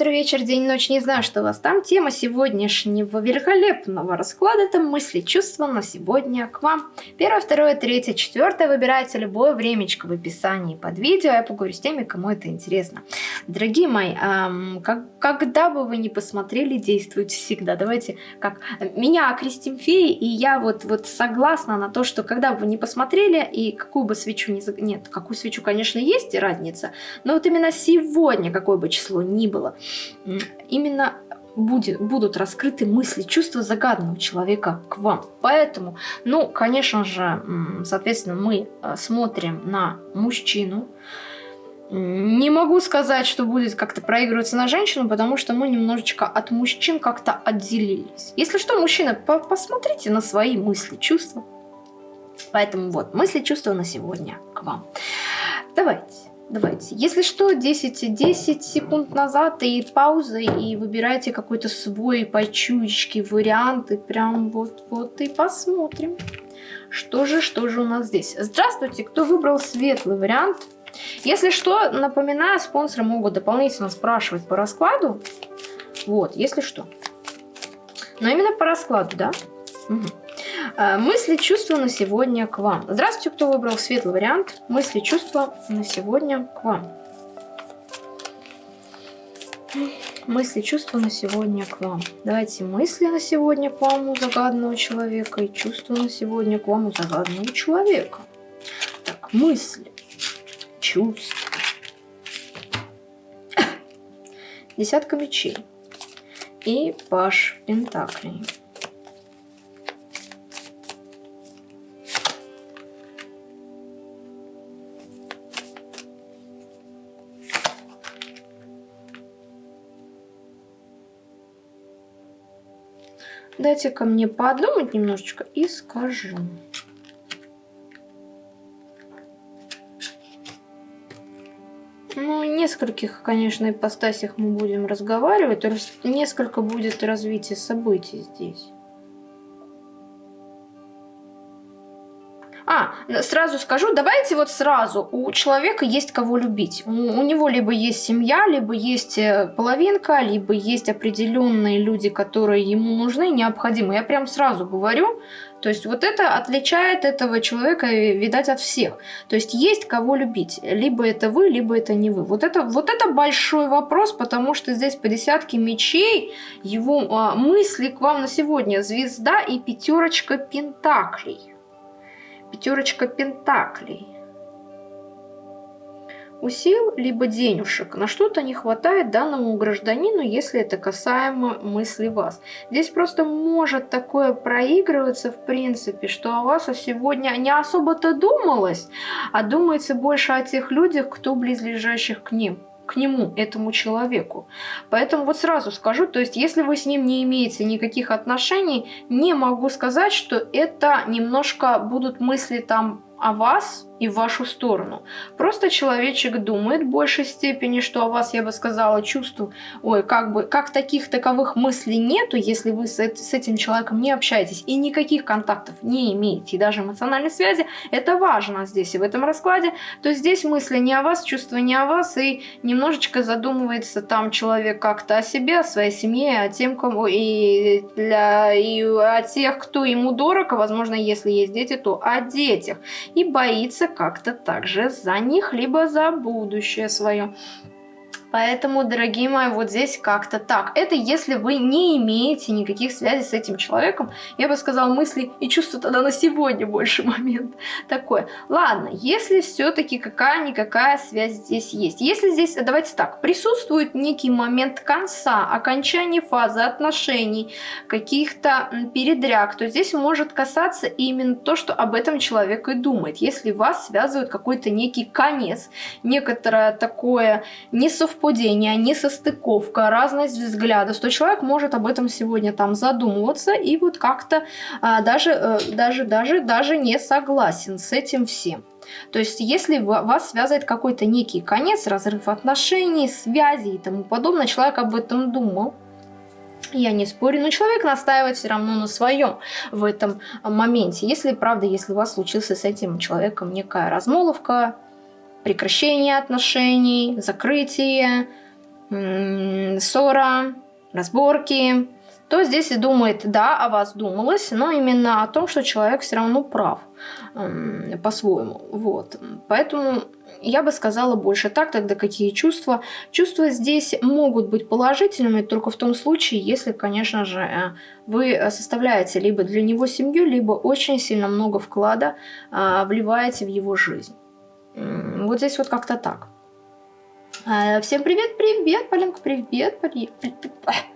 утро, вечер, день, ночь, не знаю, что у вас там. Тема сегодняшнего великолепного расклада – это мысли, чувства на сегодня к вам. Первое, второе, третье, четвертое. Выбирайте любое времечко в описании под видео. Я поговорю с теми, кому это интересно. Дорогие мои, эм, как, когда бы вы ни посмотрели, действуйте всегда. Давайте, как меня окрестим феи, и я вот, вот согласна на то, что когда бы вы ни посмотрели, и какую бы свечу не... Нет, какую свечу, конечно, есть разница, но вот именно сегодня, какое бы число ни было, именно будет, будут раскрыты мысли, чувства загаданного человека к вам. Поэтому, ну, конечно же, соответственно, мы э, смотрим на мужчину. Не могу сказать, что будет как-то проигрываться на женщину, потому что мы немножечко от мужчин как-то отделились. Если что, мужчина, по посмотрите на свои мысли, чувства. Поэтому вот, мысли, чувства на сегодня к вам. Давайте. Давайте. Если что, 10, 10 секунд назад и пауза, и выбирайте какой-то свой по чуечке вариант, и прям вот-вот и посмотрим. Что же, что же у нас здесь? Здравствуйте, кто выбрал светлый вариант? Если что, напоминаю, спонсоры могут дополнительно спрашивать по раскладу. Вот, если что. Но именно по раскладу, да? Угу. Э, мысли, чувства на сегодня к вам. Здравствуйте, кто выбрал светлый вариант. Мысли, чувства на сегодня к вам. Мысли, чувства на сегодня к вам. Давайте мысли на сегодня к вам у загаданного человека и чувства на сегодня к вам у загаданного человека. Так, мысли, чувства. Десятка мечей и паш пентаклей. Дайте-ка мне подумать немножечко и скажу. Ну, нескольких, конечно, ипостасях мы будем разговаривать. Несколько будет развитие событий здесь. А, сразу скажу, давайте вот сразу. У человека есть кого любить. У, него либо есть семья, либо есть э, половинка, либо есть определенные люди, которые ему нужны, необходимы. Я прям сразу говорю. То есть вот это отличает этого человека, э, видать, от всех. То есть есть кого любить. Либо это вы, либо это не вы. Вот это, вот это большой вопрос, потому что здесь по десятке мечей его а, мысли к вам на сегодня. Звезда и пятерочка пентаклей. Пятерочка пентаклей. У сил либо денежек на что-то не хватает данному гражданину, если это касаемо мысли вас. Здесь просто может такое проигрываться в принципе, что о вас сегодня не особо-то думалось, а думается больше о тех людях, кто близлежащих к ним к нему, этому человеку. Поэтому вот сразу скажу, то есть если вы с ним не имеете никаких отношений, не могу сказать, что это немножко будут мысли там о вас и в вашу сторону. Просто человечек думает в большей степени, что о вас, я бы сказала, чувствую, ой, как бы, как таких таковых мыслей нету, если вы с, с этим человеком не общаетесь и никаких контактов не имеете, и даже эмоциональной связи, это важно здесь и в этом раскладе, то здесь мысли не о вас, чувства не о вас, и немножечко задумывается там человек как-то о себе, о своей семье, о тем, кому, и, для, и о тех, кто ему дорог, а возможно, если есть дети, то о детях, и боится как-то также за них, либо за будущее свое. Поэтому, дорогие мои, вот здесь как-то так. Это если вы не имеете никаких связей с этим человеком. Я бы сказала, мысли и чувства тогда на сегодня больше момент такой. Ладно, если все-таки какая-никакая связь здесь есть. Если здесь, давайте так, присутствует некий момент конца, окончания фазы отношений, каких-то передряг, то здесь может касаться именно то, что об этом человек и думает. Если вас связывает какой-то некий конец, некоторое такое несовпадение, несовпадение, несостыковка, разность взглядов, то человек может об этом сегодня там задумываться и вот как-то а, даже, а, даже, даже, даже не согласен с этим всем. То есть, если вас связывает какой-то некий конец, разрыв отношений, связи и тому подобное, человек об этом думал, я не спорю, но человек настаивает все равно на своем в этом моменте. Если, правда, если у вас случился с этим человеком некая размолвка, прекращение отношений, закрытие, ссора, разборки, то здесь и думает, да, о вас думалось, но именно о том, что человек все равно прав по-своему. Вот. Поэтому я бы сказала больше так, тогда какие чувства. Чувства здесь могут быть положительными только в том случае, если, конечно же, э, вы составляете либо для него семью, либо очень сильно много вклада а, вливаете в его жизнь. Вот здесь вот как-то так. А, всем привет, привет, Полинка, привет, привет.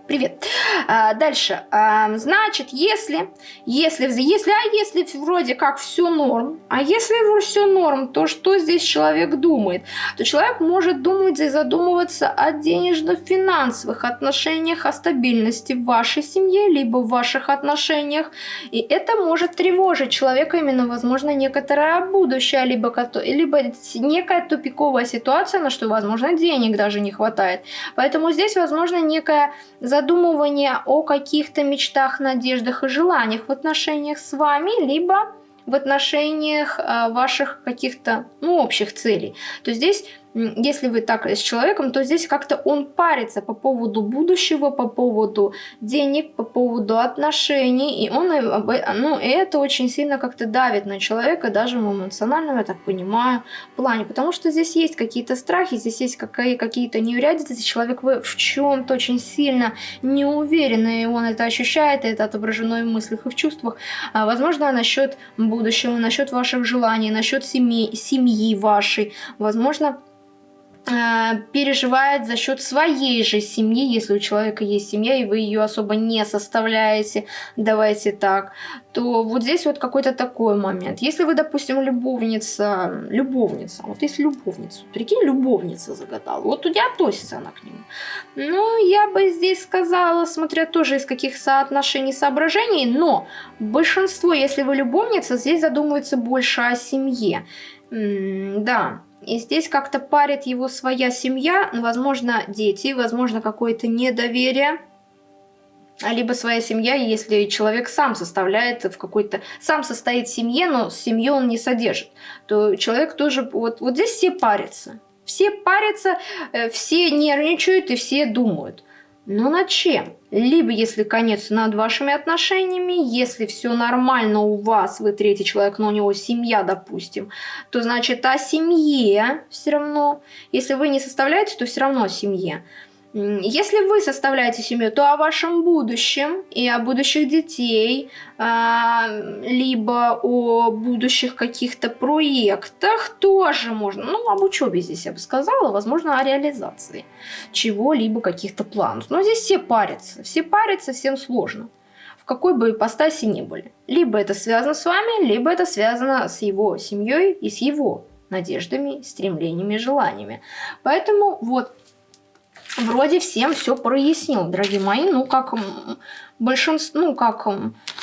Привет. А, дальше. А, значит, если, если, если, а если вроде как все норм, а если все норм, то что здесь человек думает? То человек может думать и задумываться о денежно-финансовых отношениях, о стабильности в вашей семье, либо в ваших отношениях. И это может тревожить человека именно, возможно, некоторое будущее, либо, либо некая тупиковая ситуация, на что, возможно, денег даже не хватает. Поэтому здесь, возможно, некая задумывание о каких-то мечтах, надеждах и желаниях в отношениях с вами, либо в отношениях э, ваших каких-то ну, общих целей. То здесь если вы так с человеком, то здесь как-то он парится по поводу будущего, по поводу денег, по поводу отношений, и он, ну, и это очень сильно как-то давит на человека, даже в эмоциональном, я так понимаю, плане, потому что здесь есть какие-то страхи, здесь есть какие-то неурядицы, человек в чем-то очень сильно не уверен, и он это ощущает, и это отображено и в мыслях, и в чувствах, а, возможно, насчет будущего, насчет ваших желаний, насчет семьи, семьи вашей, возможно, Э, переживает за счет своей же семьи, если у человека есть семья, и вы ее особо не составляете, давайте так, то вот здесь вот какой-то такой момент. Если вы, допустим, любовница, любовница, вот если любовницу, прикинь, любовница загадала, вот у тебя относится она к нему. Ну, я бы здесь сказала, смотря тоже из каких соотношений, соображений, но большинство, если вы любовница, здесь задумывается больше о семье. М да, и здесь как-то парит его своя семья, возможно, дети, возможно, какое-то недоверие. Либо своя семья, если человек сам составляет в какой-то... Сам состоит в семье, но семью он не содержит, то человек тоже... Вот, вот здесь все парятся. Все парятся, э, все нервничают и все думают. Но над чем? Либо если конец над вашими отношениями, если все нормально у вас, вы третий человек, но у него семья, допустим, то значит о семье все равно. Если вы не составляете, то все равно о семье. Если вы составляете семью, то о вашем будущем и о будущих детей, а, либо о будущих каких-то проектах тоже можно. Ну, об учебе здесь я бы сказала, возможно, о реализации чего-либо, каких-то планов. Но здесь все парятся, все парятся, всем сложно. В какой бы ипостаси ни были. Либо это связано с вами, либо это связано с его семьей и с его надеждами, стремлениями, желаниями. Поэтому вот вроде всем все прояснил, дорогие мои. Ну, как большинство, ну, как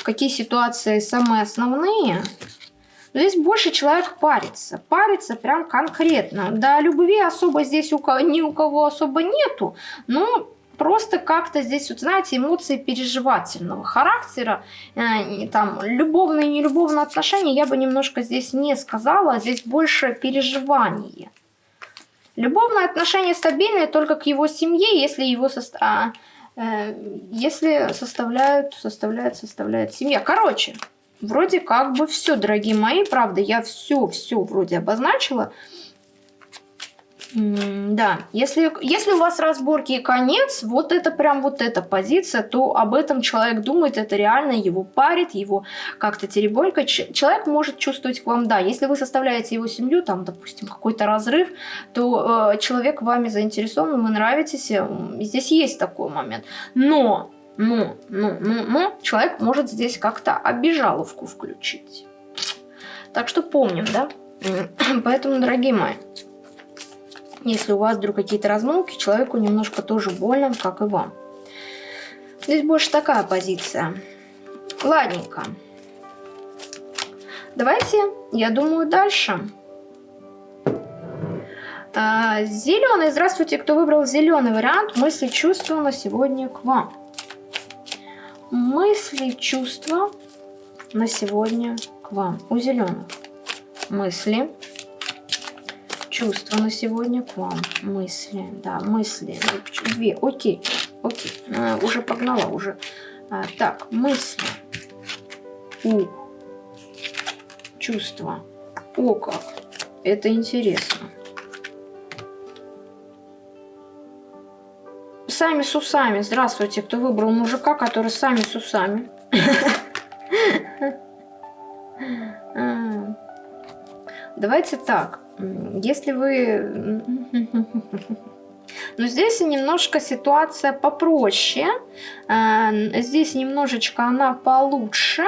какие ситуации самые основные. Здесь больше человек парится. Парится прям конкретно. Да, любви особо здесь у кого, ни у кого особо нету. Но просто как-то здесь, вот знаете, эмоции переживательного характера, э, там, любовные и нелюбовные отношения, я бы немножко здесь не сказала, здесь больше переживание. Любовные отношения стабильные только к его семье, если его состав... Э, если составляют, составляют, составляет семья. Короче, вроде как бы все, дорогие мои, правда, я все, все вроде обозначила да, если, если у вас разборки и конец, вот это прям вот эта позиция, то об этом человек думает, это реально его парит, его как-то теребонька. Человек может чувствовать к вам, да, если вы составляете его семью, там, допустим, какой-то разрыв, то э, человек вами заинтересован, вы нравитесь, э, здесь есть такой момент. Но, но, но, но, но человек может здесь как-то обижаловку включить. Так что помним, да? Поэтому, дорогие мои, если у вас вдруг какие-то размолвки, человеку немножко тоже больно, как и вам. Здесь больше такая позиция. Ладненько. Давайте, я думаю, дальше. А, зеленый. Здравствуйте, кто выбрал зеленый вариант. Мысли, чувства на сегодня к вам. Мысли, чувства на сегодня к вам. У зеленых. Мысли, чувства на сегодня к вам. Мысли, да, мысли. Две, окей, окей. А, уже погнала, уже. А, так, мысли. У. Чувства. О как. Это интересно. Сами с усами. Здравствуйте, кто выбрал мужика, который сами с усами. Давайте так. Если вы... Но здесь немножко ситуация попроще. А, здесь немножечко она получше,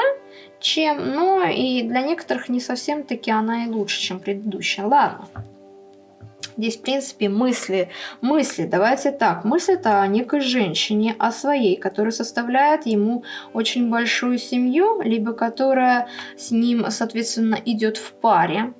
чем... Но и для некоторых не совсем таки она и лучше, чем предыдущая. Ладно. Здесь, в принципе, мысли. Мысли, давайте так. Мысль это о некой женщине, о своей, которая составляет ему очень большую семью, либо которая с ним, соответственно, идет в паре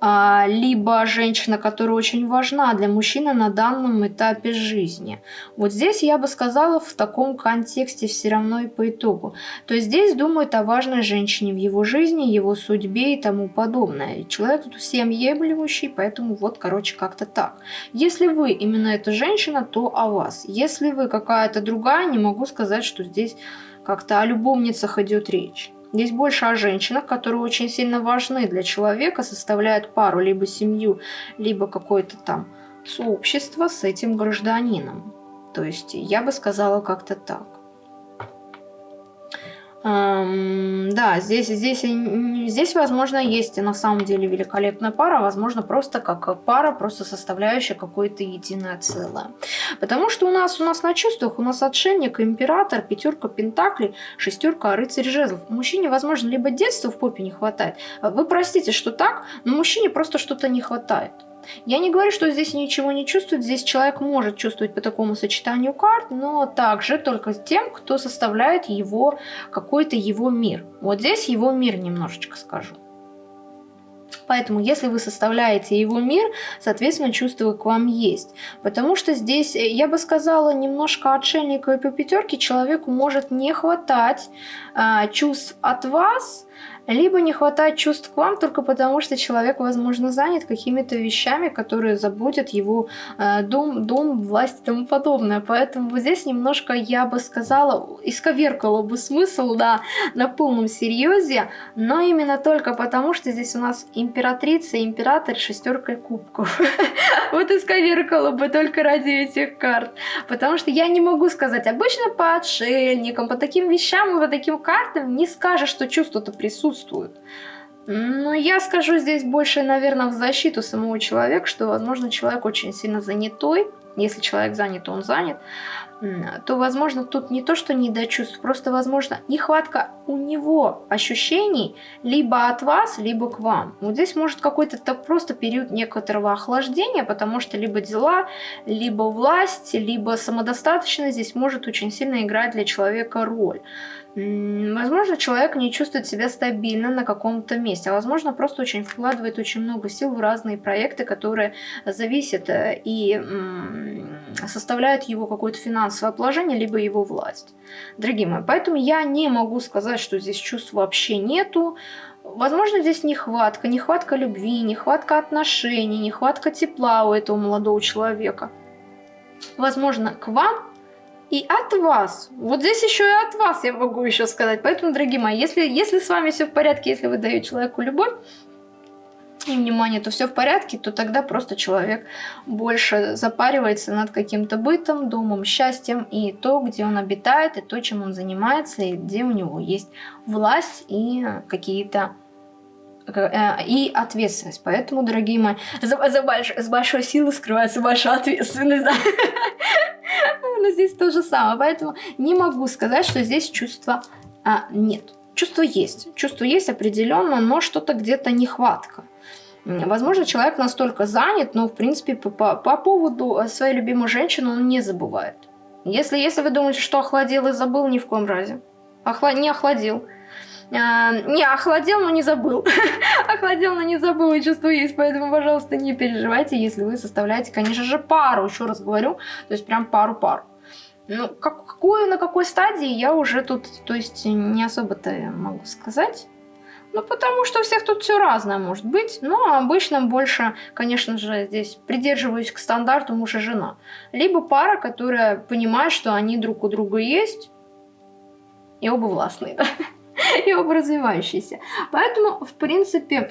либо женщина, которая очень важна для мужчины на данном этапе жизни. Вот здесь я бы сказала в таком контексте все равно и по итогу. То есть здесь думают о важной женщине в его жизни, его судьбе и тому подобное. Человек тут всеобъемлющий, поэтому вот, короче, как-то так. Если вы именно эта женщина, то о вас. Если вы какая-то другая, не могу сказать, что здесь как-то о любовницах идет речь. Здесь больше о женщинах, которые очень сильно важны для человека, составляют пару, либо семью, либо какое-то там сообщество с этим гражданином. То есть я бы сказала как-то так. Да, здесь, здесь, здесь, возможно, есть на самом деле великолепная пара, возможно, просто как пара, просто составляющая какое-то единое целое. Потому что у нас, у нас на чувствах, у нас отшельник, император, пятерка пентаклей, шестерка рыцарь жезлов. Мужчине, возможно, либо детства в попе не хватает. Вы простите, что так, но мужчине просто что-то не хватает. Я не говорю, что здесь ничего не чувствует, здесь человек может чувствовать по такому сочетанию карт, но также только тем, кто составляет его, какой-то его мир. Вот здесь его мир немножечко скажу. Поэтому, если вы составляете его мир, соответственно, чувства к вам есть. Потому что здесь, э, я бы сказала, немножко отшельника и по пятерке человеку может не хватать э, чувств от вас, либо не хватает чувств к вам только потому, что человек, возможно, занят какими-то вещами, которые заботят его э, дом, дом, власть и тому подобное. Поэтому вот здесь немножко, я бы сказала, исковеркала бы смысл, да, на полном серьезе, но именно только потому, что здесь у нас императрица, император, шестерка кубков. Вот исковеркала бы только ради этих карт. Потому что я не могу сказать, обычно по отшельникам, по таким вещам и по таким картам не скажешь, что чувство-то присутствует присутствуют. Но я скажу здесь больше, наверное, в защиту самого человека, что, возможно, человек очень сильно занятой. Если человек занят, он занят то, возможно, тут не то, что не до чувств, просто, возможно, нехватка у него ощущений либо от вас, либо к вам. Вот здесь может какой-то так просто период некоторого охлаждения, потому что либо дела, либо власть, либо самодостаточность здесь может очень сильно играть для человека роль. Возможно, человек не чувствует себя стабильно на каком-то месте, а возможно, просто очень вкладывает очень много сил в разные проекты, которые зависят э, и составляют его какое-то финансовое положение, либо его власть. Дорогие мои, поэтому я не могу сказать, что здесь чувств вообще нету. Возможно, здесь нехватка, нехватка любви, нехватка отношений, нехватка тепла у этого молодого человека. Возможно, к вам и от вас. Вот здесь еще и от вас я могу еще сказать. Поэтому, дорогие мои, если, если с вами все в порядке, если вы даете человеку любовь и внимание, то все в порядке, то тогда просто человек больше запаривается над каким-то бытом, домом, счастьем и то, где он обитает, и то, чем он занимается, и где у него есть власть и какие-то и ответственность. Поэтому, дорогие мои, за, за больш, с большой силой скрывается большая ответственность. Но здесь то же самое. Поэтому не могу сказать, что здесь чувства а, нет. Чувство есть. Чувство есть определенно, но что-то где-то нехватка. Возможно, человек настолько занят, но, в принципе, по, по, по поводу своей любимой женщины он не забывает. Если, если вы думаете, что охладил и забыл, ни в коем разе. Охла... Не охладил. А, не, охладел, но не забыл. охладел, но не забыл, и чувство есть. Поэтому, пожалуйста, не переживайте, если вы составляете, конечно же, пару. Еще раз говорю, то есть прям пару-пару. Ну, как, какую, на какой стадии я уже тут, то есть не особо-то могу сказать. Ну, потому что у всех тут все разное может быть. Но обычно больше, конечно же, здесь придерживаюсь к стандарту муж и жена. Либо пара, которая понимает, что они друг у друга есть, и оба властные, да? и оба развивающиеся. Поэтому, в принципе,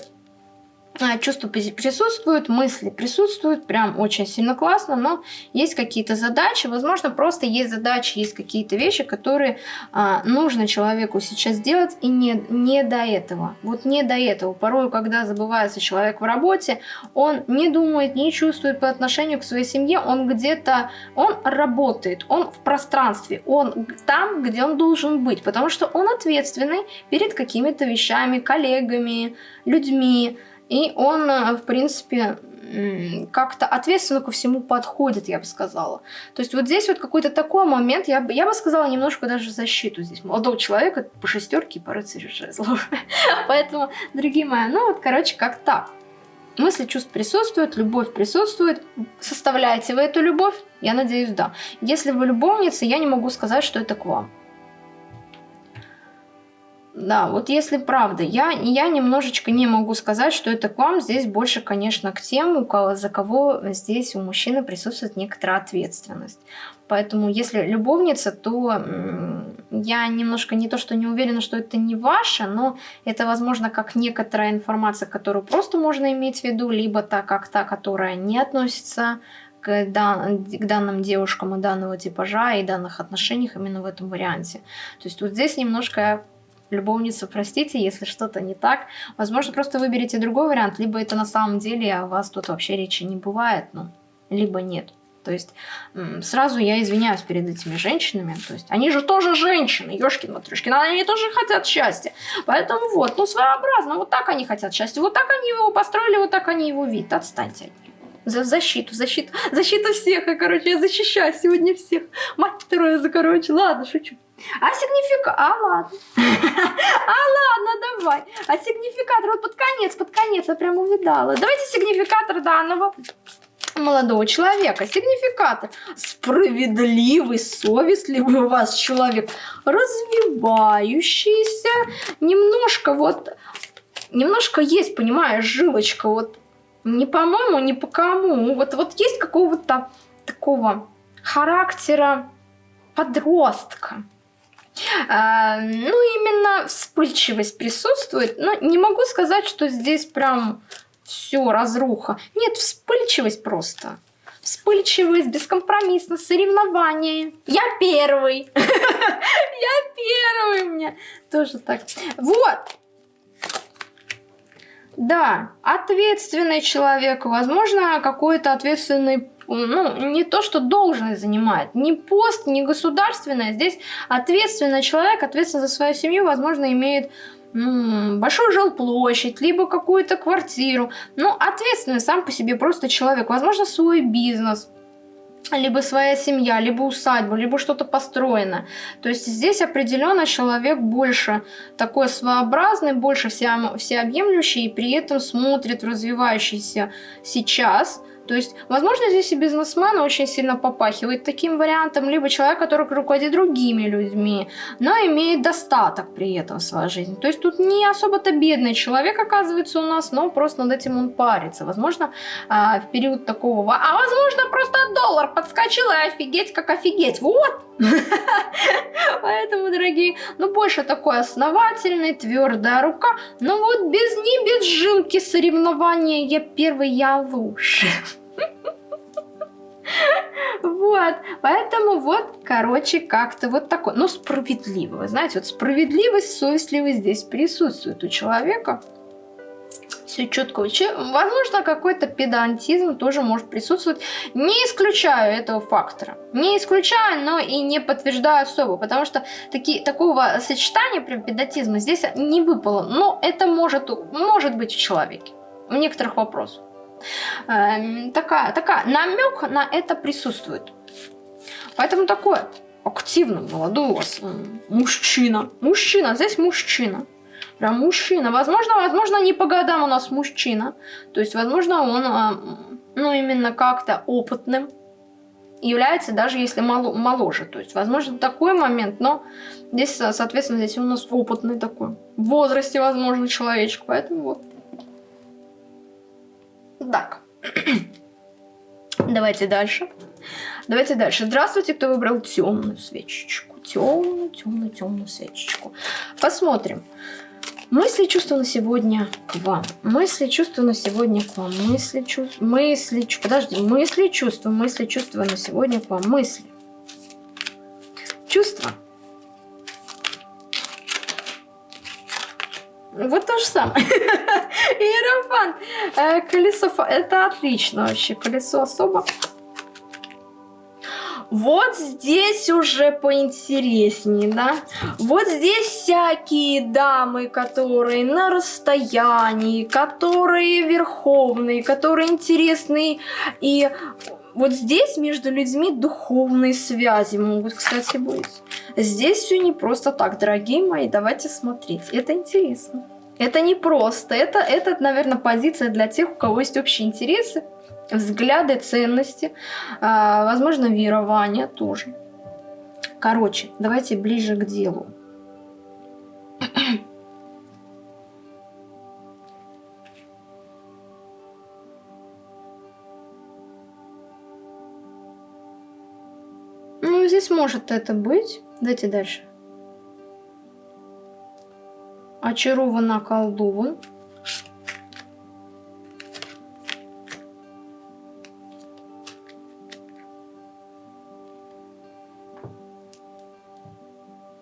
чувства присутствуют, мысли присутствуют, прям очень сильно классно, но есть какие-то задачи, возможно, просто есть задачи, есть какие-то вещи, которые а, нужно человеку сейчас делать, и не, не до этого, вот не до этого. Порой, когда забывается человек в работе, он не думает, не чувствует по отношению к своей семье, он где-то, он работает, он в пространстве, он там, где он должен быть, потому что он ответственный перед какими-то вещами, коллегами, людьми, и он, э, в принципе, как-то ответственно ко всему подходит, я бы сказала. То есть вот здесь вот какой-то такой момент, я бы, я бы сказала немножко даже защиту здесь. Молодого человека по шестерке и по рыцарю жезлов. Поэтому, дорогие мои, ну вот, короче, как так. Мысли, чувств присутствуют, любовь присутствует. Составляете вы эту любовь? Я надеюсь, да. Если вы любовница, я не могу сказать, что это к вам. Да, вот если правда, я, я немножечко не могу сказать, что это к вам. Здесь больше, конечно, к тем, у кого, за кого здесь у мужчины присутствует некоторая ответственность. Поэтому, если любовница, то я немножко не то, что не уверена, что это не ваше, но это, возможно, как некоторая информация, которую просто можно иметь в виду, либо та, как та, которая не относится к, дан, к данным девушкам и данного типажа и данных отношениях именно в этом варианте. То есть вот здесь немножко любовницу, простите, если что-то не так. Возможно, просто выберите другой вариант, либо это на самом деле о вас тут вообще речи не бывает, ну, либо нет. То есть сразу я извиняюсь перед этими женщинами. То есть они же тоже женщины, ёшкин матрюшкин, они тоже хотят счастья. Поэтому вот, ну своеобразно, вот так они хотят счастья. Вот так они его построили, вот так они его видят. Отстаньте от них. За защиту, защиту, защиту всех. Я, короче, я защищаю сегодня всех. Мать Тереза, короче, ладно, шучу. А сигнификатор... А, ладно. А, ладно, давай. А сигнификатор... Вот под конец, под конец я прям увидала. Давайте сигнификатор данного молодого человека. Сигнификатор. Справедливый, совестливый у вас человек. Развивающийся. Немножко вот... Немножко есть, понимаешь, жилочка. Вот не по-моему, не по кому. Вот, вот есть какого-то такого характера подростка. А, ну, именно вспыльчивость присутствует. Но не могу сказать, что здесь прям все разруха. Нет, вспыльчивость просто. Вспыльчивость, бескомпромиссно, соревнование. Я первый. Я первый меня. Тоже так. Вот. Да, ответственный человек, возможно, какой-то ответственный ну, не то, что должность занимает, не пост, не государственное. Здесь ответственный человек, ответственный за свою семью, возможно, имеет большую жилплощадь, либо какую-то квартиру. Ну, ответственный сам по себе просто человек. Возможно, свой бизнес, либо своя семья, либо усадьба, либо что-то построено. То есть здесь определенно человек больше такой своеобразный, больше всеобъемлющий и при этом смотрит в развивающийся сейчас – то есть, возможно, здесь и бизнесмен очень сильно попахивает таким вариантом, либо человек, который руководит другими людьми, но имеет достаток при этом в своей жизни. То есть тут не особо-то бедный человек оказывается у нас, но просто над этим он парится. Возможно, а, в период такого... А возможно, просто доллар подскочил и офигеть, как офигеть. Вот! Поэтому, дорогие, ну больше такой основательный, твердая рука. Но вот без ни без жилки соревнования я первый, я лучше. Вот, поэтому вот, короче, как-то вот такой, но справедливо, вы знаете, вот справедливость, совестливость здесь присутствует у человека. Все четко. Возможно, какой-то педантизм тоже может присутствовать. Не исключаю этого фактора. Не исключаю, но и не подтверждаю особо, потому что таки, такого сочетания прям педантизма здесь не выпало. Но это может, может быть в человеке. В некоторых вопросах. Эм, такая, такая, намек на это присутствует. Поэтому такое активно молодой у вас мужчина. Мужчина, здесь мужчина. Прям мужчина. Возможно, возможно, не по годам у нас мужчина. То есть, возможно, он, э, ну, именно как-то опытным. является, даже если мало, моложе. То есть, возможно, такой момент, но здесь, соответственно, здесь у нас опытный такой. В возрасте, возможно, человечек, поэтому вот. Так. Давайте дальше. Давайте дальше. Здравствуйте, кто выбрал темную свечечку. Темную, темную, темную свечечку. Посмотрим. Мысли чувства на сегодня к вам. Мысли чувства на сегодня к вам. Мысли чувства. Мысли чувства. Подожди. Мысли чувства. Мысли чувства на сегодня к вам. Мысли. Чувства. Вот то же самое. Иерофант. Э, колесо. Это отлично вообще. Колесо особо. Вот здесь уже поинтереснее, да? Вот здесь всякие дамы, которые на расстоянии, которые верховные, которые интересные. И вот здесь между людьми духовные связи могут, кстати, быть. Здесь все не просто так, дорогие мои, давайте смотреть. Это интересно. Это не просто. Это, это, наверное, позиция для тех, у кого есть общие интересы взгляды, ценности, а, возможно, верования тоже. Короче, давайте ближе к делу. Может это быть. Давайте дальше. Очарован, околдован.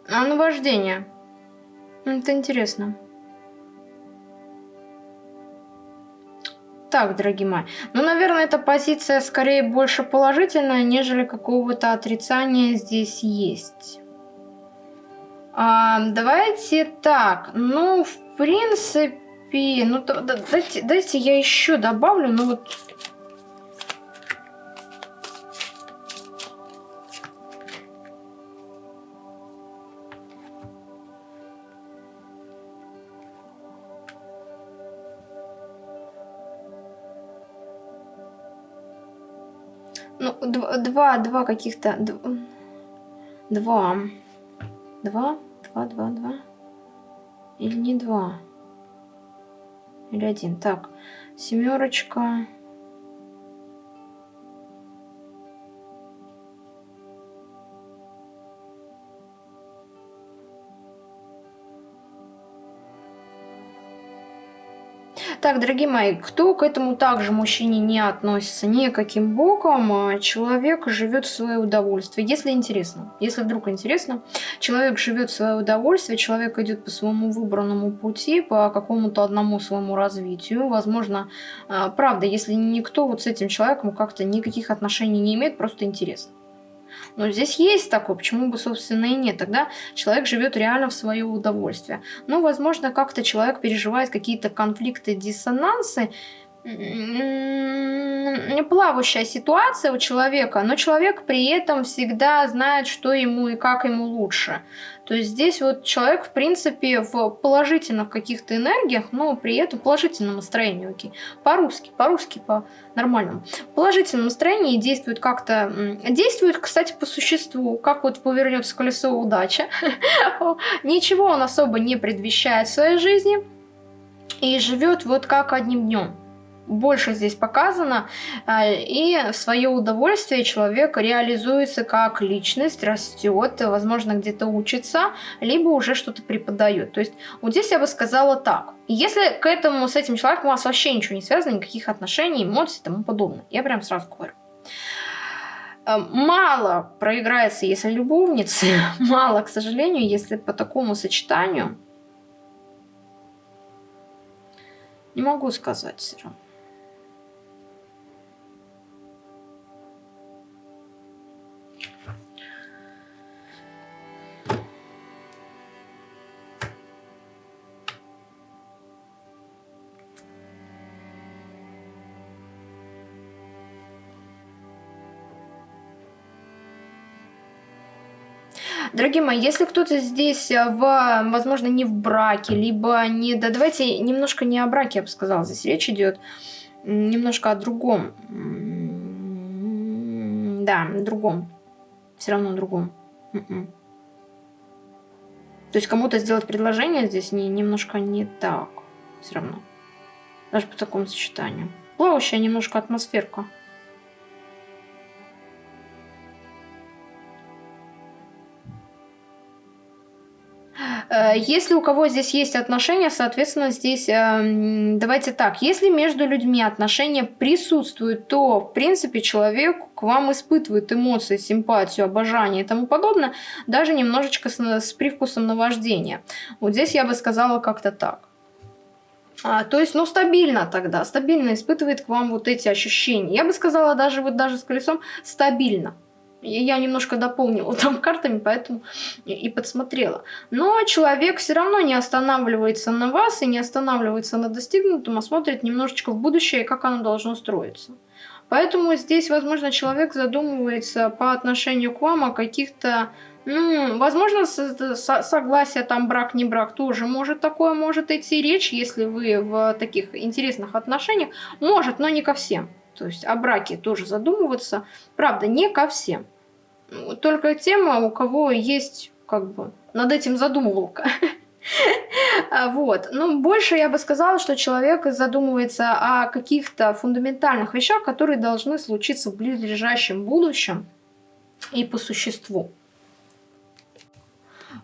А наваждение. Это интересно. Так, дорогие мои. Ну, наверное, эта позиция скорее больше положительная, нежели какого-то отрицания здесь есть. А, давайте так. Ну, в принципе... Ну, да, дайте, дайте я еще добавлю. Ну, вот два, два, каких-то... Два. Два? Два, два, два. Или не два? Или один. Так, семерочка. Так, дорогие мои, кто к этому также мужчине не относится никаким боком, а человек живет в свое удовольствие. Если интересно, если вдруг интересно, человек живет в свое удовольствие, человек идет по своему выбранному пути, по какому-то одному своему развитию. Возможно, а, правда, если никто вот с этим человеком как-то никаких отношений не имеет, просто интересно. Но здесь есть такое, почему бы, собственно, и нет. Тогда человек живет реально в свое удовольствие. Ну, возможно, как-то человек переживает какие-то конфликты, диссонансы, плавающая ситуация у человека, но человек при этом всегда знает, что ему и как ему лучше. То есть здесь вот человек, в принципе, в положительных каких-то энергиях, но при этом положительном настроении, окей. По-русски, по-русски, по-нормальному. В положительном настроении действует как-то... Действует, кстати, по существу, как вот повернется колесо удачи. Ничего он особо не предвещает в своей жизни и живет вот как одним днем больше здесь показано, а, и в свое удовольствие человек реализуется как личность, растет, возможно, где-то учится, либо уже что-то преподает. То есть вот здесь я бы сказала так. Если к этому, с этим человеком у вас вообще ничего не связано, никаких отношений, эмоций и тому подобное, я прям сразу говорю. А, мало проиграется, если любовницы, мало, к сожалению, если по такому сочетанию. Не могу сказать все равно. Дорогие мои, если кто-то здесь, э, в, возможно, не в браке, либо не... Да давайте немножко не о браке, я бы сказала, здесь речь идет немножко о другом. Да, другом. Все равно другом. М-м. То есть кому-то сделать предложение здесь не, немножко не так. Все равно. Даже по такому сочетанию. Плавающая немножко атмосферка. Если у кого здесь есть отношения, соответственно, здесь эм, давайте так. Если между людьми отношения присутствуют, то, в принципе, человек к вам испытывает эмоции, симпатию, обожание и тому подобное, даже немножечко с, с привкусом наваждения. Вот здесь я бы сказала как-то так. А, то есть, ну, стабильно тогда, стабильно испытывает к вам вот эти ощущения. Я бы сказала даже вот даже с колесом стабильно. Я немножко дополнила там картами, поэтому и подсмотрела. Но человек все равно не останавливается на вас и не останавливается на достигнутом, а смотрит немножечко в будущее, как оно должно строиться. Поэтому здесь, возможно, человек задумывается по отношению к вам о каких-то, ну, возможно, согласие, там, брак, не брак, тоже может такое, может идти речь, если вы в таких интересных отношениях, может, но не ко всем. То есть о браке тоже задумываться, правда, не ко всем только тема, у кого есть как бы над этим задумывалка. Вот. Ну, больше я бы сказала, что человек задумывается о каких-то фундаментальных вещах, которые должны случиться в близлежащем будущем и по существу.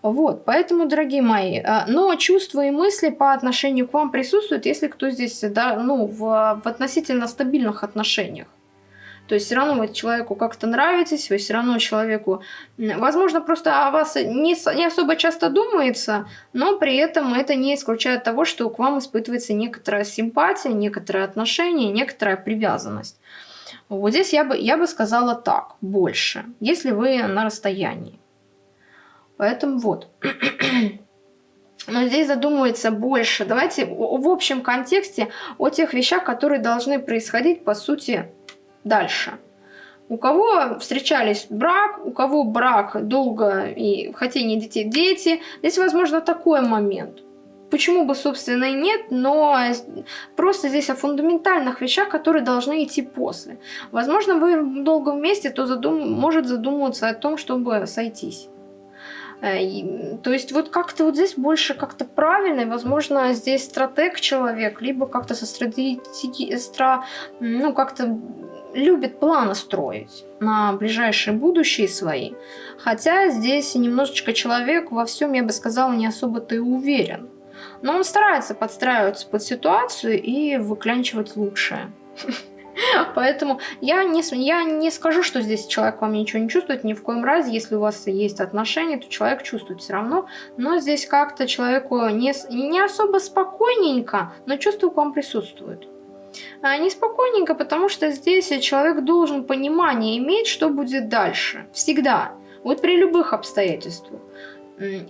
Вот, поэтому, дорогие мои, а, но чувства и мысли по отношению к вам присутствуют, если кто здесь, да, ну, в, в относительно стабильных отношениях. То есть все равно вы человеку как-то нравитесь, вы все равно человеку, возможно, просто о вас не, не особо часто думается, но при этом это не исключает того, что к вам испытывается некоторая симпатия, некоторое отношение, некоторая привязанность. Вот здесь я бы, я бы сказала так, больше, если вы на расстоянии. Поэтому вот. Но здесь задумывается больше. Давайте в общем контексте о тех вещах, которые должны происходить, по сути, дальше. У кого встречались брак, у кого брак долго и хотение детей дети. Здесь, возможно, такой момент. Почему бы, собственно, и нет, но просто здесь о фундаментальных вещах, которые должны идти после. Возможно, вы долго вместе, то задум... может задумываться о том, чтобы сойтись. Э, то есть вот как-то вот здесь больше как-то правильно, возможно, здесь стратег человек, либо как-то со стратегией, стра... ну как-то любит планы строить на ближайшее будущее свои. Хотя здесь немножечко человек во всем, я бы сказала, не особо-то и уверен. Но он старается подстраиваться под ситуацию и выклянчивать лучшее. Поэтому я не, я не скажу, что здесь человек вам ничего не чувствует, ни в коем разе. Если у вас есть отношения, то человек чувствует все равно. Но здесь как-то человеку не, не особо спокойненько, но чувство к вам присутствует. А неспокойненько, потому что здесь человек должен понимание иметь, что будет дальше. Всегда. Вот при любых обстоятельствах.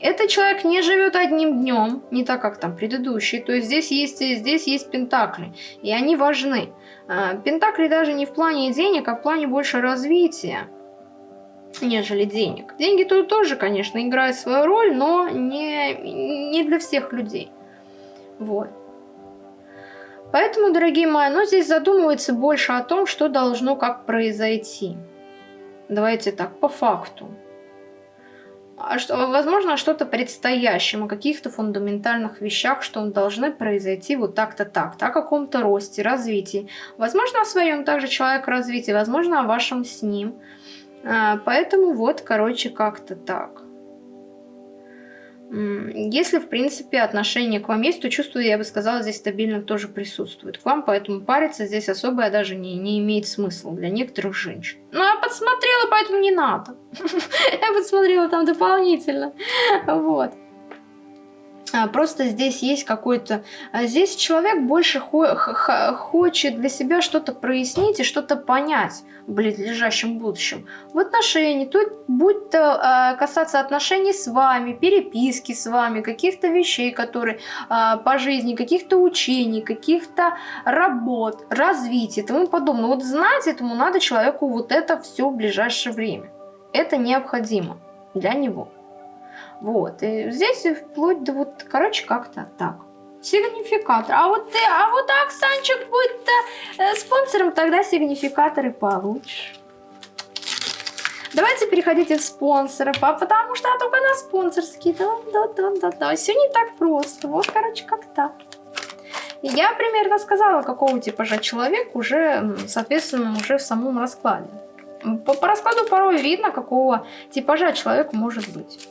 Этот человек не живет одним днем, не так, как там предыдущий. То есть здесь есть, здесь есть пентакли, и они важны. А, пентакли даже не в плане денег, а в плане больше развития, нежели денег. Деньги тут тоже, конечно, играют свою роль, но не, не для всех людей. Вот. Поэтому, дорогие мои, оно здесь задумывается больше о том, что должно как произойти. Давайте так, по факту. А что, возможно, что-то предстоящем, о каких-то фундаментальных вещах, что должны произойти вот так-то так, о каком-то росте, развитии. Возможно, о своем также человек развитии, возможно, о вашем с ним. А, поэтому вот, короче, как-то так. Если, в принципе, отношение к вам есть, то чувство, я бы сказала, здесь стабильно тоже присутствует к вам, поэтому париться здесь особо даже не, не имеет смысла для некоторых женщин. Ну, я подсмотрела, поэтому не надо. Я подсмотрела там дополнительно. Вот. А, просто здесь есть какой-то... А, здесь человек больше хо хочет для себя что-то прояснить и что-то понять в близлежащем будущем. В отношении, тут будь то э, касаться отношений с вами, переписки с вами, каких-то вещей, которые э, по жизни, каких-то учений, каких-то работ, развития и тому подобное. Вот знать этому надо человеку вот это все в ближайшее время. Это необходимо для него. Вот, и здесь вплоть до вот, короче, как-то так. Сигнификатор. А вот ты, а вот Оксанчик будет -то, э, спонсором, тогда сигнификаторы получишь. Давайте переходите в спонсоры, потому что я только на спонсорские. Да, да, да, да, да. Все не так просто. Вот, короче, как так. Я примерно сказала, какого типажа человек уже, соответственно, уже в самом раскладе. По, по раскладу порой видно, какого типажа человек может быть.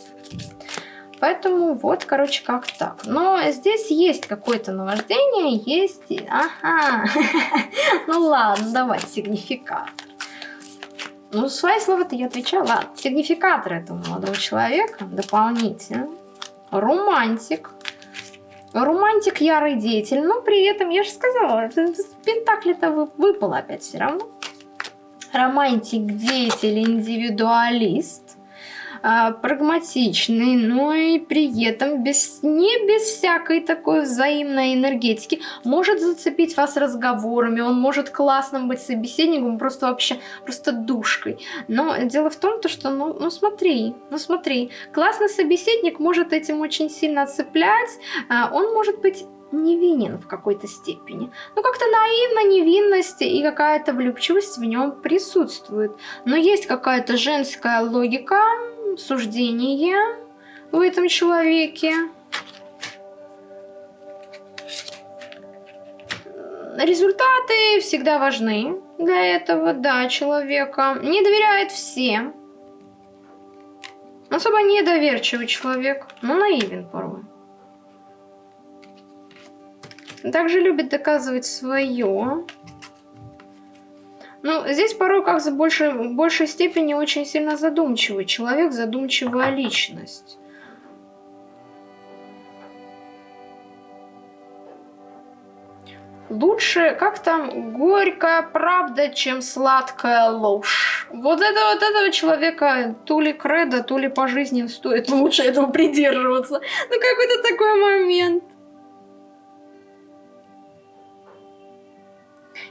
Поэтому вот, короче, как так. Но здесь есть какое-то наваждение, есть... Ага. Ну ладно, давай, сигнификатор. Ну, свои слова-то я отвечала. Ладно, сигнификатор этого молодого человека дополнительно. Романтик. Романтик ярый деятель, но при этом, я же сказала, пентакли-то выпало опять все равно. Романтик, деятель, индивидуалист. А, прагматичный, но и при этом без, не без всякой такой взаимной энергетики. Может зацепить вас разговорами, он может классным быть собеседником, просто вообще, просто душкой. Но дело в том, то, что, ну, ну смотри, ну смотри, классный собеседник может этим очень сильно цеплять, а, он может быть невинен в какой-то степени. Ну, как-то наивно невинность и какая-то влюбчивость в нем присутствует. Но есть какая-то женская логика, суждение в этом человеке. Результаты всегда важны для этого, да, человека. Не доверяет всем. Особо недоверчивый человек, но наивен порой. Также любит доказывать свое. Ну, здесь порой как в большей степени очень сильно задумчивый человек, задумчивая личность. Лучше, как там, горькая правда, чем сладкая ложь. Вот это вот этого человека то ли кредо, то ли по жизни стоит лучше этого придерживаться. Ну какой-то такой момент.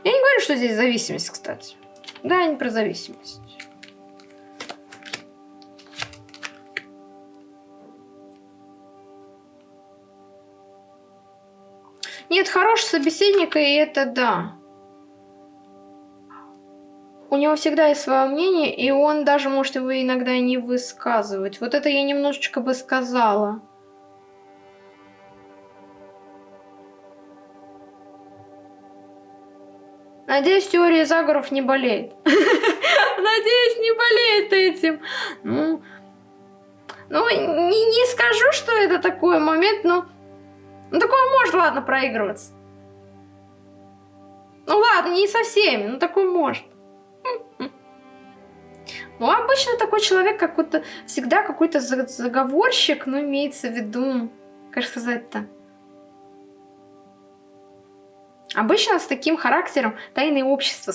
Я не говорю, что здесь зависимость, кстати. Да, не про зависимость. Нет, хороший собеседник, и это да. У него всегда есть свое мнение, и он даже может его иногда не высказывать. Вот это я немножечко бы сказала. Надеюсь, теория заговоров не болеет. Надеюсь, не болеет этим. Ну, ну не, не скажу, что это такой момент, но... Ну, такое может, ладно, проигрываться. Ну, ладно, не со всеми, но такое может. Ну, обычно такой человек какой-то, всегда какой-то заговорщик, но имеется в виду, как сказать-то, Обычно с таким характером тайные общества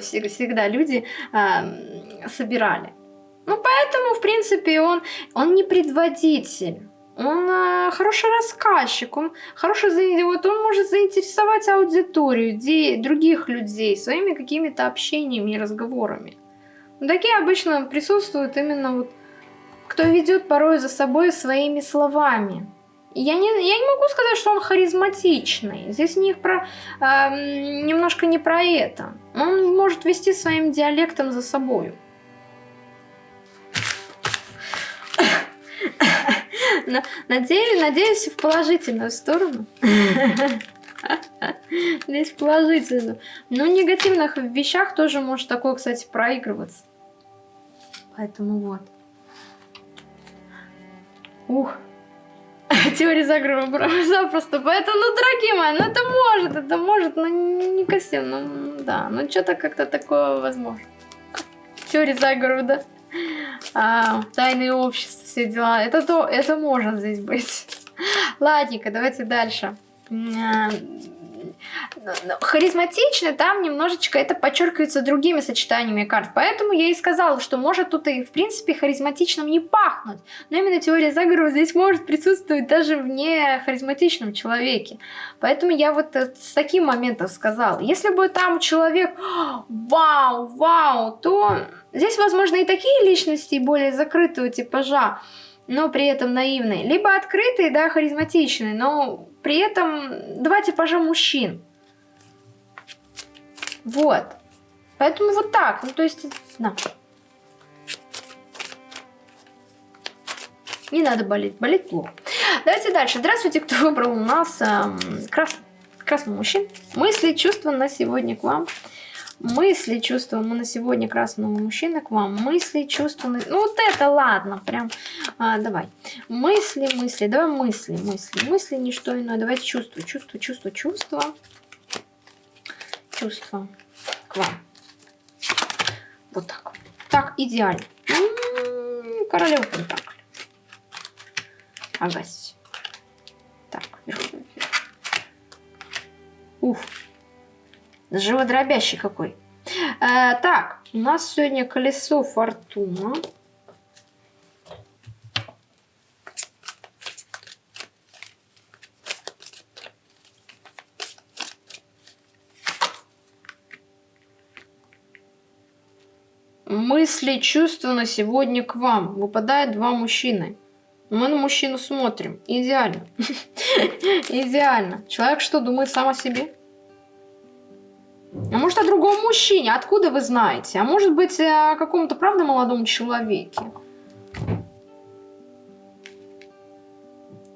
всегда люди э, собирали. Ну, поэтому, в принципе, он, он не предводитель. Он э, хороший рассказчик, он хороший, вот он может заинтересовать аудиторию, де, других людей своими какими-то общениями и разговорами. Но такие обычно присутствуют именно вот, кто ведет порой за собой своими словами. Я не, я не могу сказать, что он харизматичный. Здесь не про, э, немножко не про это. Он может вести своим диалектом за собой. Надеюсь, надеюсь в положительную сторону. Здесь положительную. Но в негативных вещах тоже может такое, кстати, проигрываться. Поэтому вот. Ух. Теории заговора запросто. Поэтому, ну, дорогие мои, ну это может, это может, но не костюм, ну да, ну что-то как-то такое возможно. Теория заговора, да. А, тайные общества, все дела. Это то, это может здесь быть. Ладненько, давайте дальше харизматично там немножечко это подчеркивается другими сочетаниями карт. Поэтому я и сказала, что может тут и в принципе харизматичным не пахнуть. Но именно теория заговора здесь может присутствовать даже в не харизматичном человеке. Поэтому я вот э, с таким моментом сказала. Если бы там человек вау, вау, то здесь возможно и такие личности более закрытого типажа но при этом наивный либо открытый да, харизматичный но при этом два типажа мужчин. Вот. Поэтому вот так. Ну, то есть, на. Не надо болеть. Болеть плохо. Давайте дальше. Здравствуйте, кто выбрал у нас эм, крас... красный мужчин. Мысли, чувства на сегодня к вам. Мысли, чувства мы на сегодня красного мужчины к вам. Мысли, чувства... Ну вот это ладно, прям. А, давай. Мысли, мысли. Давай мысли, мысли. Мысли, не что иное. Давайте чувства, чувства, чувства, чувства. Чувства к вам. Вот так. Так, идеально. М-м-м, королева Пентакль. Агась. Так, вверху. Уф. Живодробящий какой. А, так, у нас сегодня колесо фортуна. Мысли, чувства на сегодня к вам. Выпадает два мужчины. Мы на мужчину смотрим. Идеально. Идеально. Человек что, думает сам о себе? А может о другом мужчине? Откуда вы знаете? А может быть о каком-то правда молодом человеке?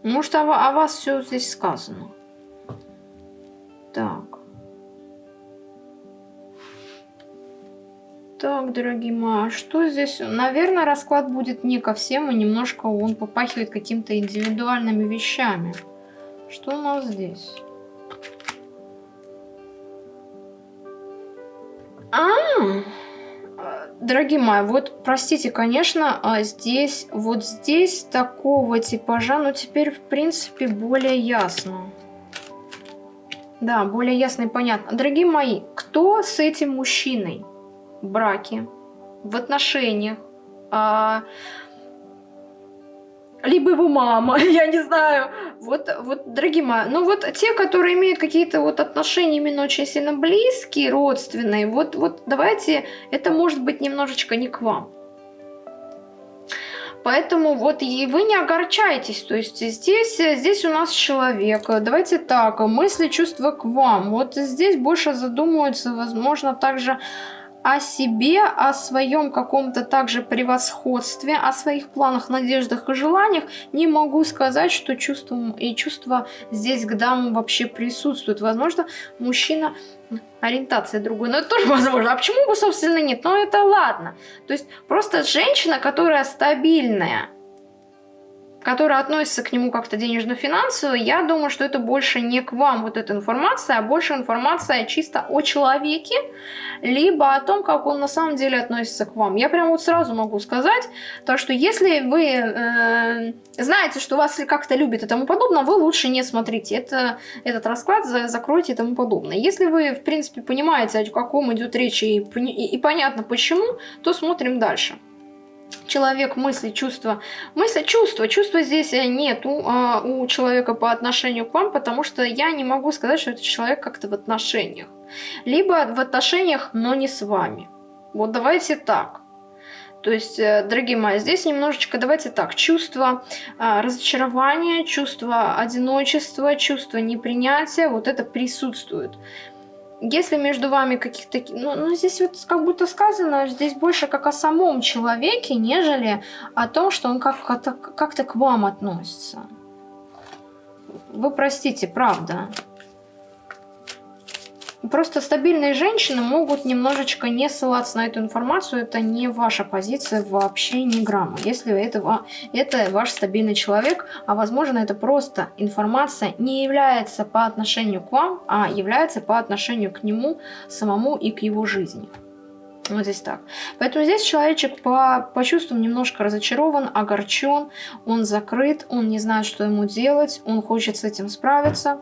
Может о, о вас все здесь сказано? Так. Так, дорогие мои, а что здесь? Наверное, расклад будет не ко всем, и немножко он попахивает какими-то индивидуальными вещами. Что у нас здесь? А, дорогие мои, вот простите, конечно, а здесь, вот здесь такого типажа, но теперь, в принципе, более ясно. Да, более ясно и понятно. Дорогие мои, кто с этим мужчиной? в браке, в отношениях, а, либо его мама, я не знаю. Вот, вот, дорогие мои, ну вот те, которые имеют какие-то вот отношения именно очень сильно близкие, родственные, вот, вот давайте, это может быть немножечко не к вам. Поэтому вот и вы не огорчайтесь, то есть здесь, здесь у нас человек, давайте так, мысли, чувства к вам, вот здесь больше задумываются, возможно, также о себе, о своем каком-то также превосходстве, о своих планах, надеждах и желаниях, не могу сказать, что чувства и чувства здесь к дамам вообще присутствуют. Возможно, мужчина ориентация другой, но это тоже возможно. А почему бы, собственно, нет? Но это ладно. То есть просто женщина, которая стабильная, которая относится к нему как-то денежно-финансово, я думаю, что это больше не к вам вот эта информация, а больше информация чисто о человеке, либо о том, как он на самом деле относится к вам. Я прям вот сразу могу сказать, то что если вы э, знаете, что вас как-то любит и тому подобное, вы лучше не смотрите это, этот расклад, закройте и тому подобное. Если вы, в принципе, понимаете, о каком идет речь и, и, и понятно почему, то смотрим дальше человек мысли, чувства. Мысли, чувства. Чувства здесь э, нету а, у человека по отношению к вам, потому что я не могу сказать, что это человек как-то в отношениях. Либо в отношениях, но не с вами. Вот давайте так. То есть, э, дорогие мои, здесь немножечко, давайте так, чувство а, разочарования, чувство одиночества, чувство непринятия, вот это присутствует. Если между вами каких-то... Ну, ну, здесь вот как будто сказано, здесь больше как о самом человеке, нежели о том, что он как-то как к вам относится. Вы простите, правда. Просто стабильные женщины могут немножечко не ссылаться на эту информацию. Это не ваша позиция вообще ни грамма. Если это, это ваш стабильный человек, а возможно это просто информация не является по отношению к вам, а является по отношению к нему самому и к его жизни. Вот здесь так. Поэтому здесь человечек по, по чувствам немножко разочарован, огорчен, он закрыт, он не знает, что ему делать, он хочет с этим справиться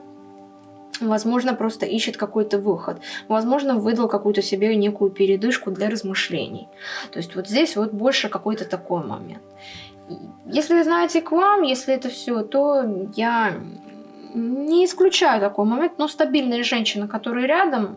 возможно, просто ищет какой-то выход, возможно, выдал какую-то себе некую передышку для размышлений. То есть вот здесь вот больше какой-то такой момент. Если знаете к вам, если это все, то я не исключаю такой момент, но стабильные женщины, которые рядом,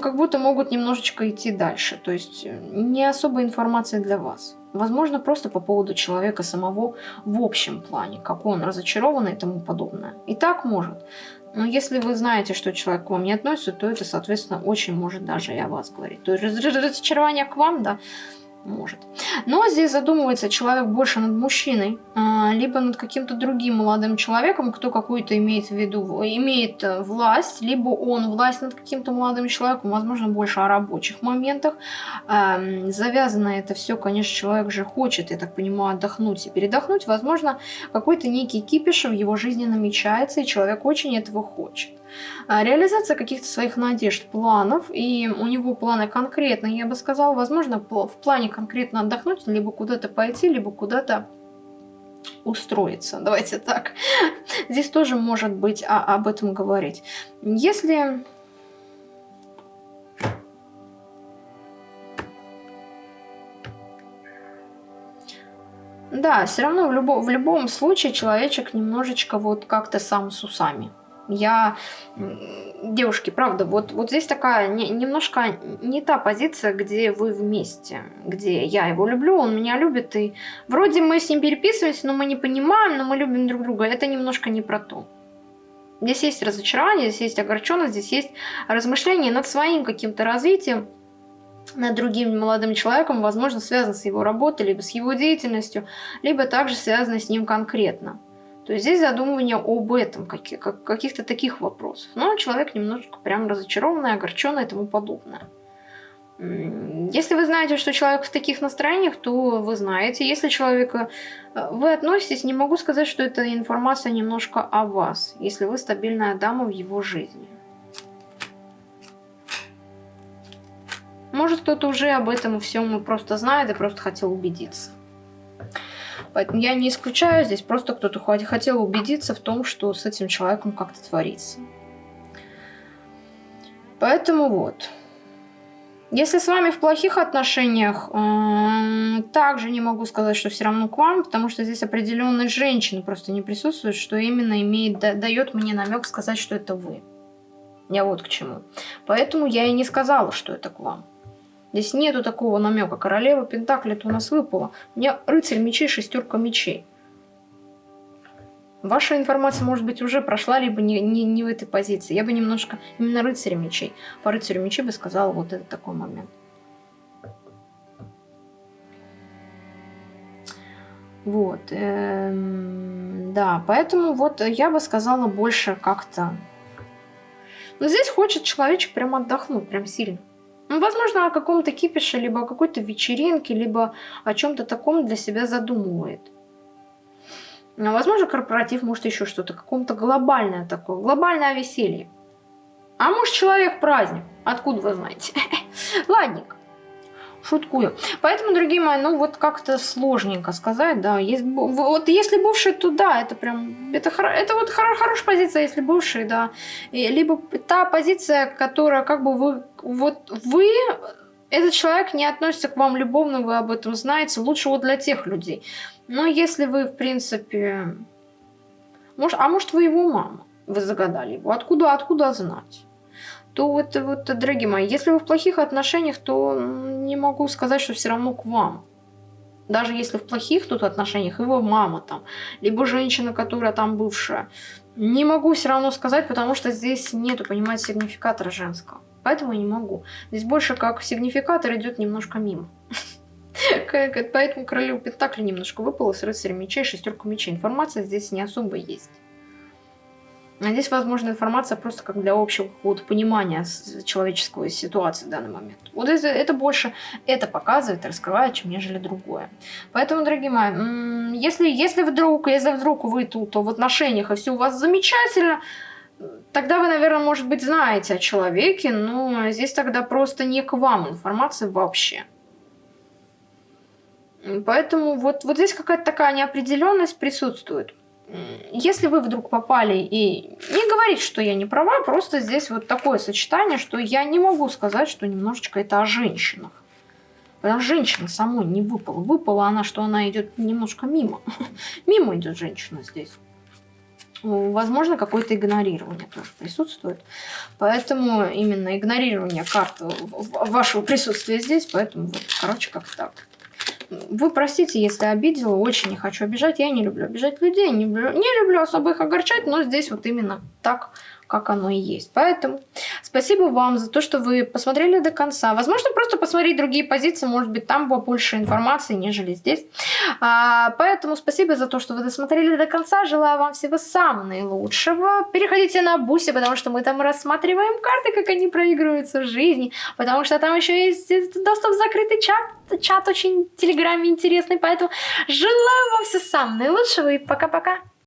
как будто могут немножечко идти дальше. То есть не особо информация для вас. Возможно, просто по поводу человека самого в общем плане, как он разочарован и тому подобное. И так может. Но если вы знаете, что человек к вам не относится, то это, соответственно, очень может даже и о вас говорить. То есть разочарование к вам, да, может. Но здесь задумывается человек больше над мужчиной, а, либо над каким-то другим молодым человеком, кто какую-то имеет в виду, имеет э, власть, либо он власть над каким-то молодым человеком, возможно, больше о рабочих моментах. Завязано это все, конечно, человек же хочет, я так понимаю, отдохнуть и передохнуть. Возможно, какой-то некий кипиш в его жизни намечается, и человек очень этого хочет. А, реализация каких-то своих надежд, планов, и у него планы конкретные, я бы сказала, возможно, в плане конкретно отдохнуть, либо куда-то пойти, либо куда-то устроиться. Давайте так. Здесь тоже может быть а, об этом говорить. Если... Да, все равно в, любо, в любом случае человечек немножечко вот как-то сам с усами. Я, девушки, правда, вот, вот здесь такая не, немножко не та позиция, где вы вместе, где я его люблю, он меня любит, и вроде мы с ним переписываемся, но мы не понимаем, но мы любим друг друга. Это немножко не про то. Здесь есть разочарование, здесь есть огорченность, здесь есть размышление над своим каким-то развитием, над другим молодым человеком, возможно, связано с его работой, либо с его деятельностью, либо также связано с ним конкретно. То есть здесь задумывание об этом, каких-то таких вопросов. Но человек немножко прям разочарованный, огорченный и тому подобное. Если вы знаете, что человек в таких настроениях, то вы знаете. Если человека э, вы относитесь, не могу сказать, что эта информация немножко о вас, если вы стабильная дама в его жизни. Может, кто-то уже об этом всем просто знает и просто хотел убедиться. Поэтому я не исключаю здесь, просто кто-то хотел убедиться в том, что с этим человеком как-то творится. Поэтому вот. Если с вами в плохих отношениях, также не могу сказать, что все равно к вам, потому что здесь определенная женщина просто не присутствует, что именно имеет, да, дает мне намек сказать, что это вы. Я вот к чему. Поэтому я и не сказала, что это к вам. Здесь нету такого намека. Королева Пентакли у нас выпала. У меня рыцарь мечей, шестерка мечей. Ваша информация, может быть, уже прошла, либо не, не, не в этой позиции. Я бы немножко именно рыцаря мечей. По рыцарю мечей бы сказала вот этот такой момент. Вот. Эм, да, поэтому вот я бы сказала больше как-то... Но здесь хочет человечек прям отдохнуть, прям сильно. Ну, возможно, о каком-то кипише, либо о какой-то вечеринке, либо о чем-то таком для себя задумывает. А возможно, корпоратив, может, еще что-то, каком-то глобальное такое, глобальное веселье. А может, человек праздник, откуда вы знаете? Ладненько шуткую. Поэтому, дорогие мои, ну вот как-то сложненько сказать, да. Есть, вот если бывший, то да, это прям, это, это вот хор, хорошая позиция, если бывший, да. И, либо та позиция, которая как бы вы, вот вы, этот человек не относится к вам любовно, вы об этом знаете, лучше вот для тех людей. Но если вы, в принципе, может, а может вы его мама, вы загадали его, откуда, откуда знать? То вот, вот, дорогие мои, если вы в плохих отношениях, то не могу сказать, что все равно к вам. Даже если в плохих тут отношениях, его мама там, либо женщина, которая там бывшая. Не могу все равно сказать, потому что здесь нету, понимаете, сигнификатора женского. Поэтому я не могу. Здесь больше как сигнификатор идет немножко мимо. Поэтому королеву Пентакли немножко выпало с рыцарем мечей, шестерку мечей. Информация здесь не особо есть. А здесь, возможно, информация просто как для общего какого-то понимания человеческой ситуации в данный момент. Вот это, это больше это показывает, раскрывает, чем нежели другое. Поэтому, дорогие мои, если, если вдруг, если вдруг вы тут в отношениях и все у вас замечательно, тогда вы, наверное, может быть, знаете о человеке, но здесь тогда просто не к вам информация вообще. Поэтому вот, вот здесь какая-то такая неопределенность присутствует если вы вдруг попали и не говорить, что я не права, просто здесь вот такое сочетание, что я не могу сказать, что немножечко это о женщинах. Потому что женщина самой не выпала. Выпала она, что она идет немножко мимо. мимо идет женщина здесь. Возможно, какое-то игнорирование тоже присутствует. Поэтому именно игнорирование карты вашего присутствия здесь. Поэтому, вот, короче, как так. Вы простите, если обидела, очень не хочу обижать. Я не люблю обижать людей, не люблю, не люблю особо их огорчать, но здесь вот именно так, как оно и есть. Поэтому спасибо вам за то, что вы посмотрели до конца. Возможно, просто посмотреть другие позиции, может быть, там побольше информации, нежели здесь. А, поэтому спасибо за то, что вы досмотрели до конца. Желаю вам всего самого наилучшего. Переходите на Буси, потому что мы там рассматриваем карты, как они проигрываются в жизни, потому что там еще есть доступ в закрытый чат. Чат очень в Телеграме интересный, поэтому желаю вам всего самого наилучшего и пока-пока.